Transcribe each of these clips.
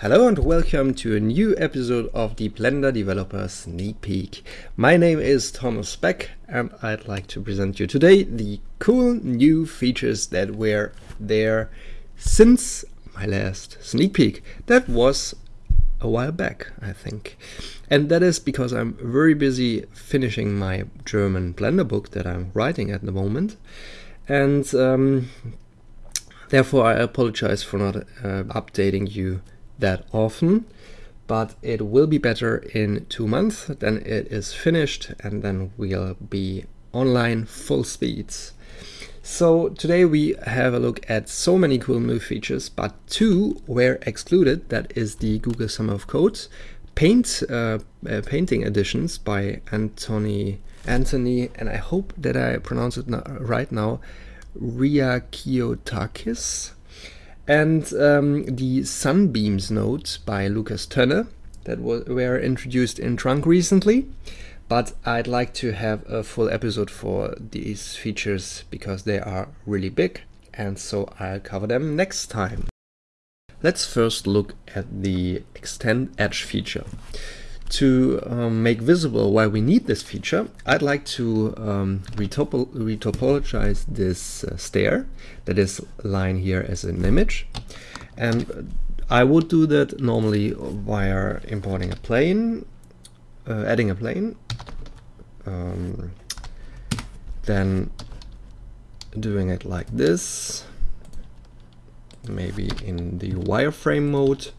Hello and welcome to a new episode of the Blender Developer Sneak Peek. My name is Thomas Beck and I'd like to present you today the cool new features that were there since my last sneak peek. That was a while back, I think. And that is because I'm very busy finishing my German Blender book that I'm writing at the moment. And um, therefore I apologize for not uh, updating you that often, but it will be better in two months. Then it is finished and then we'll be online full speeds. So today we have a look at so many cool new features, but two were excluded. That is the Google Summer of Code paint uh, uh, painting editions by Anthony Anthony, and I hope that I pronounce it right now, Ria Kiotakis and um, the Sunbeams node by Lukas Tönne that were introduced in Trunk recently. But I'd like to have a full episode for these features because they are really big and so I'll cover them next time. Let's first look at the Extend Edge feature. To um, make visible why we need this feature, I'd like to um, retopol retopologize this uh, stair that is lying here as an image. And I would do that normally via importing a plane, uh, adding a plane, um, then doing it like this, maybe in the wireframe mode,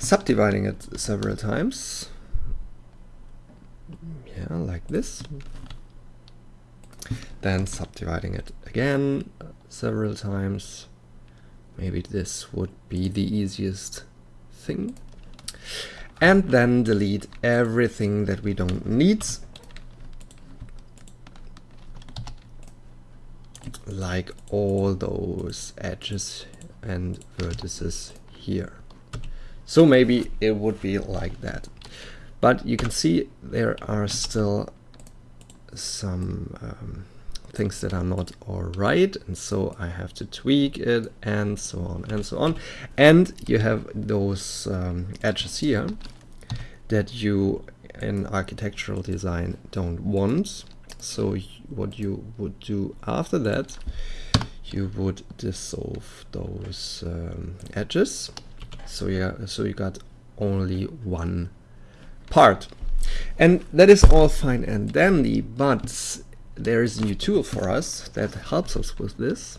subdividing it several times. Yeah, like this. Then subdividing it again several times. Maybe this would be the easiest thing. And then delete everything that we don't need. Like all those edges and vertices here. So maybe it would be like that. But you can see there are still some um, things that are not all right and so I have to tweak it and so on and so on. And you have those um, edges here that you in architectural design don't want. So what you would do after that you would dissolve those um, edges so yeah so you got only one part. And that is all fine and dandy but there is a new tool for us that helps us with this.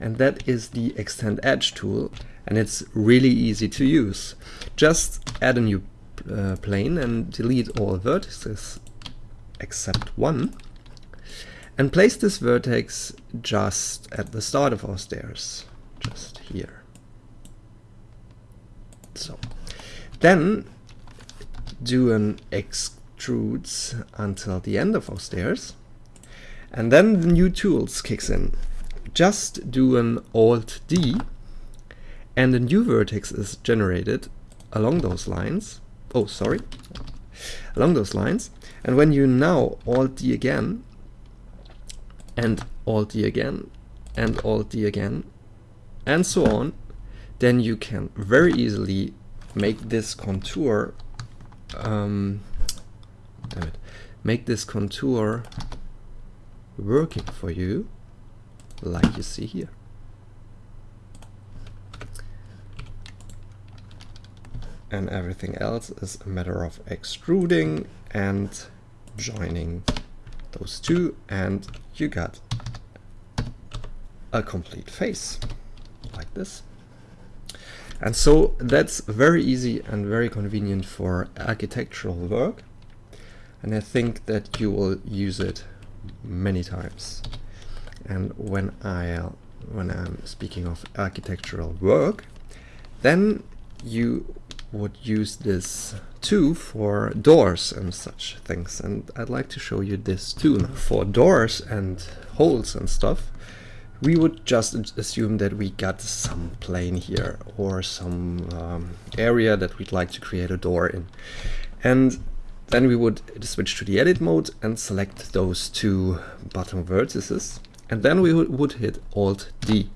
And that is the extend edge tool and it's really easy to use. Just add a new uh, plane and delete all vertices except one. And place this vertex just at the start of our stairs just here so then do an extrudes until the end of our stairs. And then the new tools kicks in. Just do an Alt D and a new vertex is generated along those lines. Oh, sorry. Along those lines. And when you now Alt D again and Alt D again and Alt D again and so on, then you can very easily make this contour um, damn it, make this contour working for you like you see here. And everything else is a matter of extruding and joining those two and you got a complete face like this. And so that's very easy and very convenient for architectural work. And I think that you will use it many times. And when I when I'm speaking of architectural work, then you would use this too for doors and such things. And I'd like to show you this too. For doors and holes and stuff, we would just assume that we got some plane here or some um, area that we'd like to create a door in. And then we would switch to the edit mode and select those two bottom vertices. And then we would hit Alt D.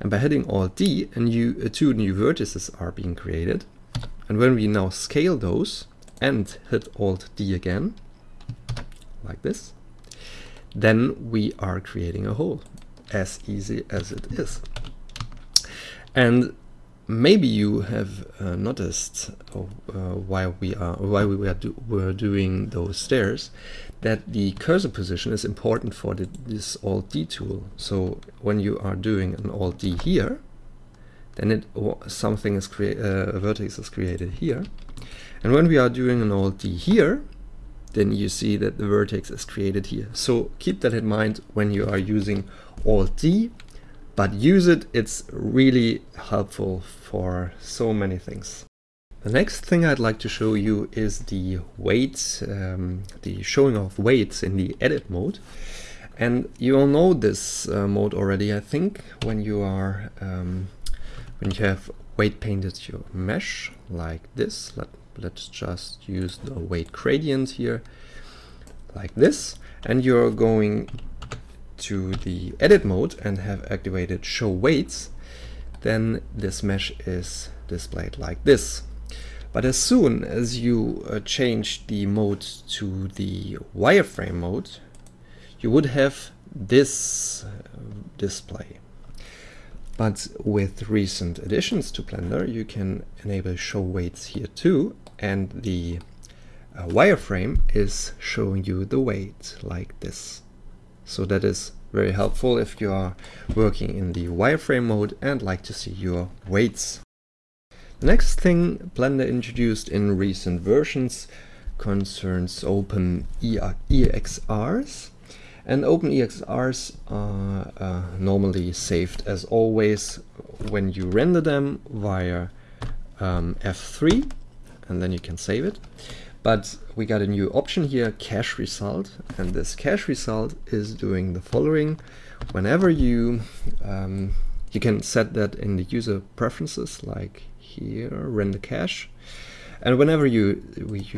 And by hitting Alt D, a new, uh, two new vertices are being created. And when we now scale those and hit Alt D again, like this, then we are creating a hole as easy as it is. And maybe you have uh, noticed uh, while we are why we were, do, were doing those stairs that the cursor position is important for the, this Alt D tool. So when you are doing an Alt D here, then it something is create uh, a vertex is created here, and when we are doing an Alt D here, then you see that the vertex is created here. So keep that in mind when you are using Alt D, but use it, it's really helpful for so many things. The next thing I'd like to show you is the weights, um, the showing of weights in the edit mode. And you all know this uh, mode already, I think, when you are um, when you have weight painted your mesh like this. Let, let's just use the weight gradient here like this. And you're going to the edit mode and have activated show weights, then this mesh is displayed like this. But as soon as you uh, change the mode to the wireframe mode, you would have this uh, display. But with recent additions to Blender, you can enable show weights here too, and the uh, wireframe is showing you the weight like this. So that is very helpful if you are working in the wireframe mode and like to see your weights. The next thing Blender introduced in recent versions concerns open EXRs. And open EXRs are uh, normally saved as always when you render them via um, F3 and then you can save it. But we got a new option here, cache result, and this cache result is doing the following. Whenever you, um, you can set that in the user preferences, like here, render cache. And whenever you,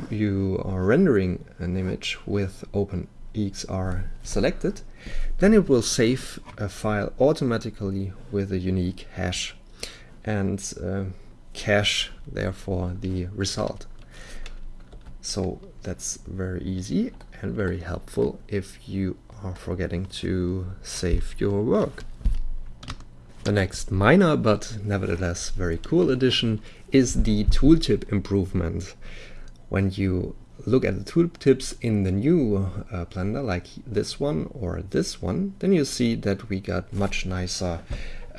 you, are rendering an image with OpenEXR selected, then it will save a file automatically with a unique hash and uh, cache therefore the result. So that's very easy and very helpful if you are forgetting to save your work. The next minor but nevertheless very cool addition is the tooltip improvement. When you look at the tooltips in the new uh, Blender like this one or this one, then you see that we got much nicer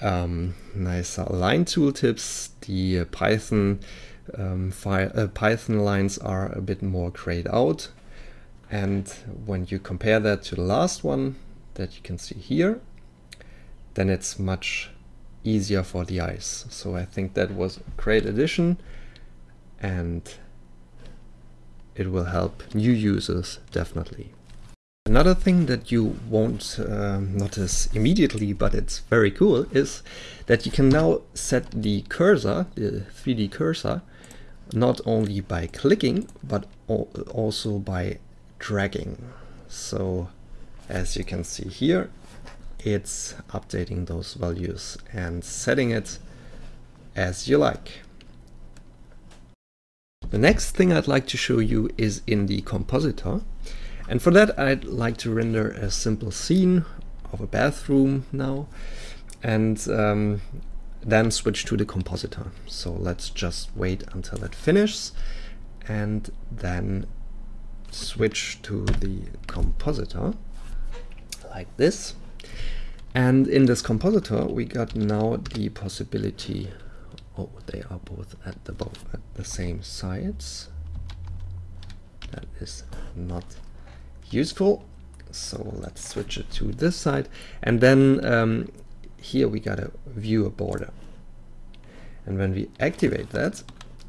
um, nicer line tooltips. The Python um, uh, Python lines are a bit more grayed out. And when you compare that to the last one that you can see here, then it's much easier for the eyes. So I think that was a great addition and it will help new users definitely. Another thing that you won't uh, notice immediately, but it's very cool, is that you can now set the cursor, the 3D cursor, not only by clicking but also by dragging. So as you can see here it's updating those values and setting it as you like. The next thing I'd like to show you is in the compositor. And for that I'd like to render a simple scene of a bathroom now. And um, then switch to the compositor. So let's just wait until it finishes and then switch to the compositor like this. And in this compositor we got now the possibility oh they are both at the both at the same sides. That is not useful. So let's switch it to this side and then um, here we got a view a border. And when we activate that,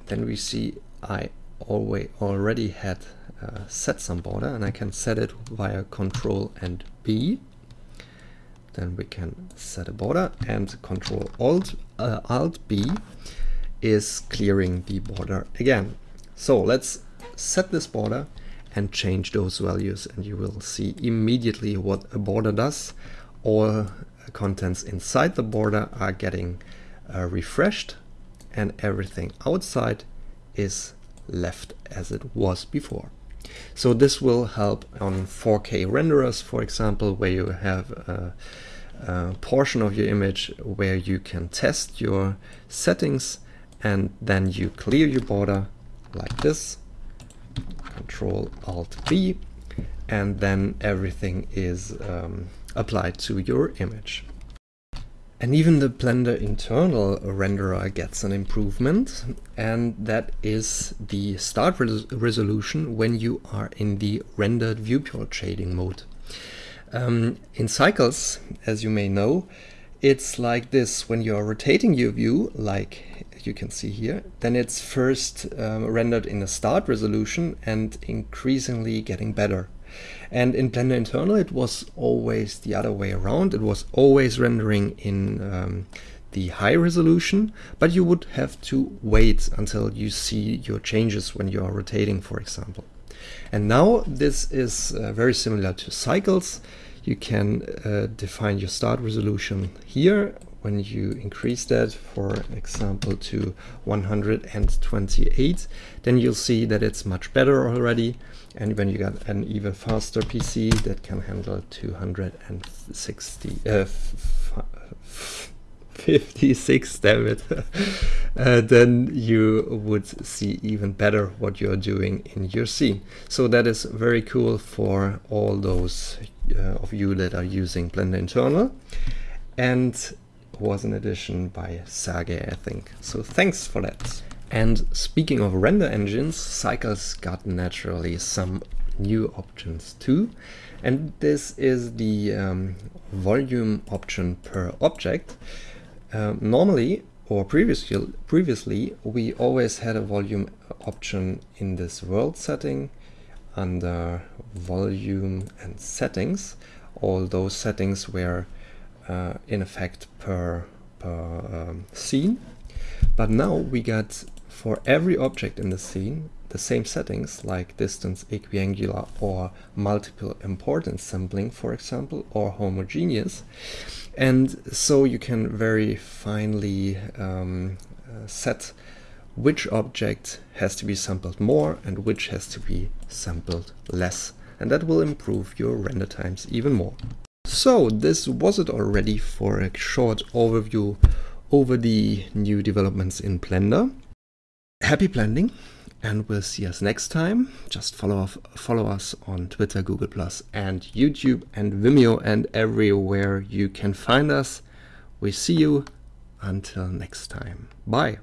then we see I always already had uh, set some border and I can set it via control and B. Then we can set a border and control alt, uh, alt B is clearing the border again. So let's set this border and change those values and you will see immediately what a border does or contents inside the border are getting uh, refreshed and everything outside is left as it was before. So this will help on 4K renderers, for example, where you have a, a portion of your image where you can test your settings and then you clear your border like this, Control Alt B, and then everything is um, applied to your image. And even the Blender internal renderer gets an improvement, and that is the start res resolution when you are in the rendered viewport shading mode. Um, in cycles, as you may know, it's like this when you're rotating your view, like you can see here, then it's first um, rendered in a start resolution and increasingly getting better. And in Blender Internal, it was always the other way around. It was always rendering in um, the high resolution, but you would have to wait until you see your changes when you are rotating, for example. And now this is uh, very similar to cycles. You can uh, define your start resolution here when you increase that, for example, to 128, then you'll see that it's much better already. And when you got an even faster PC that can handle 260, uh, 56, damn it, uh, then you would see even better what you're doing in your scene. So that is very cool for all those uh, of you that are using Blender Internal. And was an addition by Sergey, I think. So thanks for that. And speaking of render engines, Cycles got naturally some new options too. And this is the um, volume option per object. Um, normally, or previously, previously, we always had a volume option in this world setting under volume and settings. All those settings were uh, in effect per, per um, scene. But now we got for every object in the scene the same settings like distance, equiangular or multiple importance sampling, for example, or homogeneous. And so you can very finely um, uh, set which object has to be sampled more and which has to be sampled less. And that will improve your render times even more. So this was it already for a short overview over the new developments in Blender. Happy blending and we'll see us next time. Just follow, off, follow us on Twitter, Google Plus and YouTube and Vimeo and everywhere you can find us. We see you until next time. Bye.